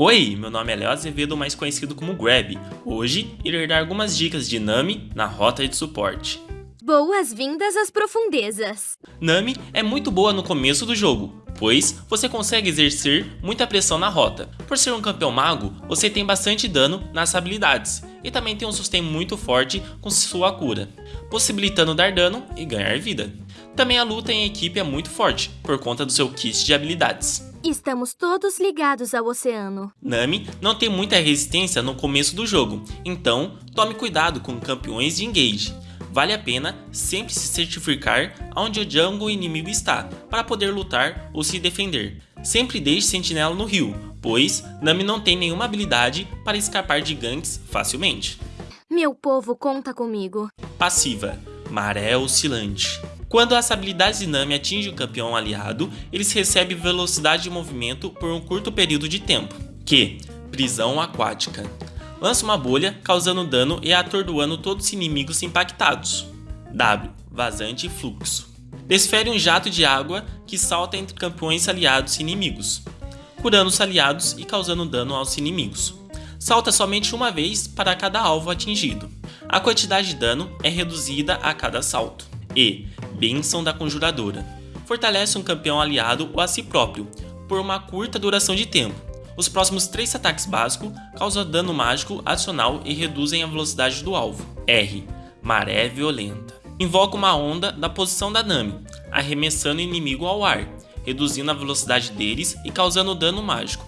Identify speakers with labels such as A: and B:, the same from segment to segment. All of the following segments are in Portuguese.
A: Oi, meu nome é Léo Azevedo, mais conhecido como Grab. Hoje irei dar algumas dicas de Nami na rota de suporte.
B: Boas-vindas às profundezas.
A: Nami é muito boa no começo do jogo, pois você consegue exercer muita pressão na rota. Por ser um campeão mago, você tem bastante dano nas habilidades e também tem um sustain muito forte com sua cura, possibilitando dar dano e ganhar vida. Também a luta em equipe é muito forte, por conta do seu kit de habilidades.
B: Estamos todos ligados ao oceano.
A: Nami não tem muita resistência no começo do jogo, então tome cuidado com campeões de engage. Vale a pena sempre se certificar onde o jungle inimigo está, para poder lutar ou se defender. Sempre deixe sentinela no rio, pois Nami não tem nenhuma habilidade para escapar de ganks facilmente.
B: Meu povo conta comigo.
A: Passiva, Maré Oscilante. Quando as habilidades de Nami atingem o campeão aliado, eles recebem velocidade de movimento por um curto período de tempo. Q. Prisão aquática. Lança uma bolha, causando dano e atordoando todos os inimigos impactados. W. Vazante e fluxo. Desfere um jato de água que salta entre campeões aliados e inimigos, curando os aliados e causando dano aos inimigos. Salta somente uma vez para cada alvo atingido. A quantidade de dano é reduzida a cada salto. E. Bênção da Conjuradora. Fortalece um campeão aliado ou a si próprio, por uma curta duração de tempo. Os próximos 3 ataques básicos causam dano mágico adicional e reduzem a velocidade do alvo. R. Maré Violenta. Invoca uma onda da posição da Nami, arremessando o inimigo ao ar, reduzindo a velocidade deles e causando dano mágico.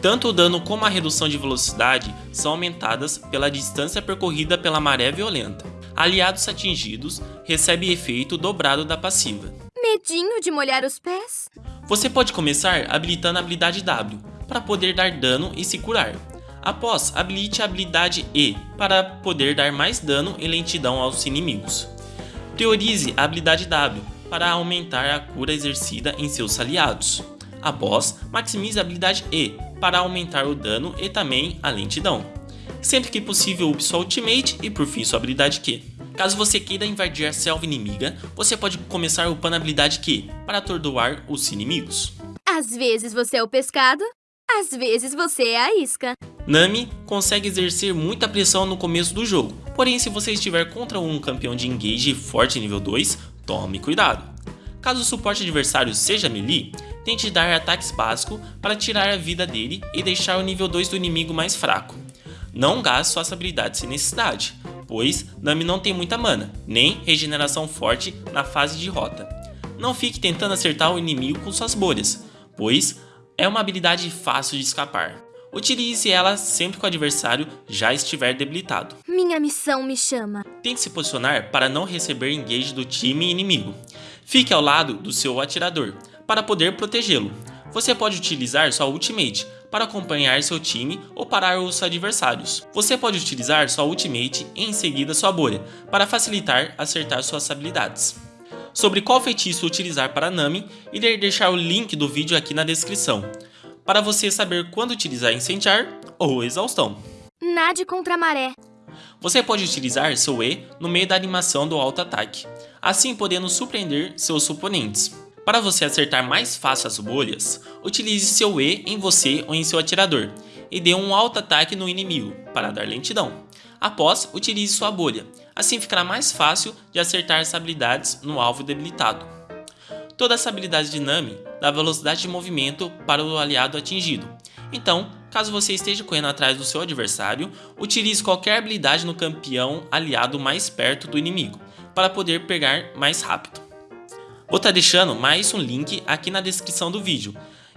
A: Tanto o dano como a redução de velocidade são aumentadas pela distância percorrida pela maré violenta aliados atingidos recebem efeito dobrado da passiva.
B: Medinho de molhar os pés?
A: Você pode começar habilitando a habilidade W, para poder dar dano e se curar. Após, habilite a habilidade E, para poder dar mais dano e lentidão aos inimigos. Priorize a habilidade W, para aumentar a cura exercida em seus aliados. Após, maximize a habilidade E, para aumentar o dano e também a lentidão. Sempre que possível, use sua ultimate e por fim sua habilidade Q. Caso você queira invadir a selva inimiga, você pode começar upando a habilidade Q para atordoar os inimigos.
B: Às vezes você é o pescado, às vezes você é a isca.
A: Nami consegue exercer muita pressão no começo do jogo, porém se você estiver contra um campeão de engage forte nível 2, tome cuidado. Caso o suporte adversário seja melee, tente dar ataques básicos para tirar a vida dele e deixar o nível 2 do inimigo mais fraco. Não gaste suas habilidades sem necessidade, pois Nami não tem muita mana, nem regeneração forte na fase de rota. Não fique tentando acertar o inimigo com suas bolhas, pois é uma habilidade fácil de escapar. Utilize ela sempre que o adversário já estiver debilitado.
B: Minha missão me chama.
A: Tem que se posicionar para não receber engage do time inimigo. Fique ao lado do seu atirador, para poder protegê-lo. Você pode utilizar sua ultimate para acompanhar seu time ou parar os adversários. Você pode utilizar sua ultimate e em seguida sua bolha, para facilitar acertar suas habilidades. Sobre qual feitiço utilizar para Nami, irei deixar o link do vídeo aqui na descrição, para você saber quando utilizar incendiar ou exaustão.
B: Nade contra a maré.
A: Você pode utilizar seu E no meio da animação do auto-ataque, assim podendo surpreender seus oponentes. Para você acertar mais fácil as bolhas, utilize seu E em você ou em seu atirador e dê um alto ataque no inimigo para dar lentidão. Após, utilize sua bolha, assim ficará mais fácil de acertar as habilidades no alvo debilitado. Toda essa habilidade de Nami dá velocidade de movimento para o aliado atingido, então, caso você esteja correndo atrás do seu adversário, utilize qualquer habilidade no campeão aliado mais perto do inimigo, para poder pegar mais rápido. Vou estar tá deixando mais um link aqui na descrição do vídeo.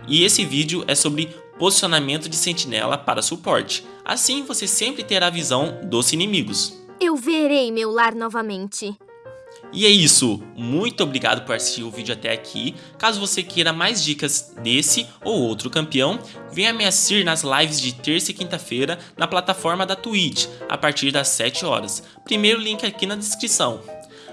A: E esse vídeo é sobre posicionamento de sentinela para suporte. Assim você sempre terá a visão dos inimigos.
B: Eu verei meu lar novamente.
A: E é isso, muito obrigado por assistir o vídeo até aqui. Caso você queira mais dicas desse ou outro campeão, venha me assistir nas lives de terça e quinta-feira na plataforma da Twitch, a partir das 7 horas. Primeiro link aqui na descrição.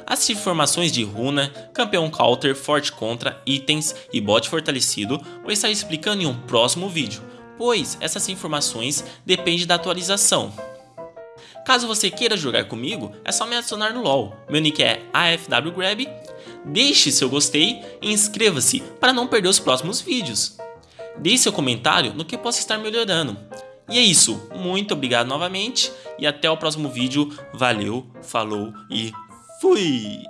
A: As informações de runa, campeão counter, forte contra, itens e bot fortalecido vou estar explicando em um próximo vídeo, pois essas informações dependem da atualização. Caso você queira jogar comigo, é só me adicionar no LoL, meu nick é AFWGrab, deixe seu gostei e inscreva-se para não perder os próximos vídeos. Deixe seu comentário no que possa estar melhorando. E é isso, muito obrigado novamente e até o próximo vídeo. Valeu, falou e ふ。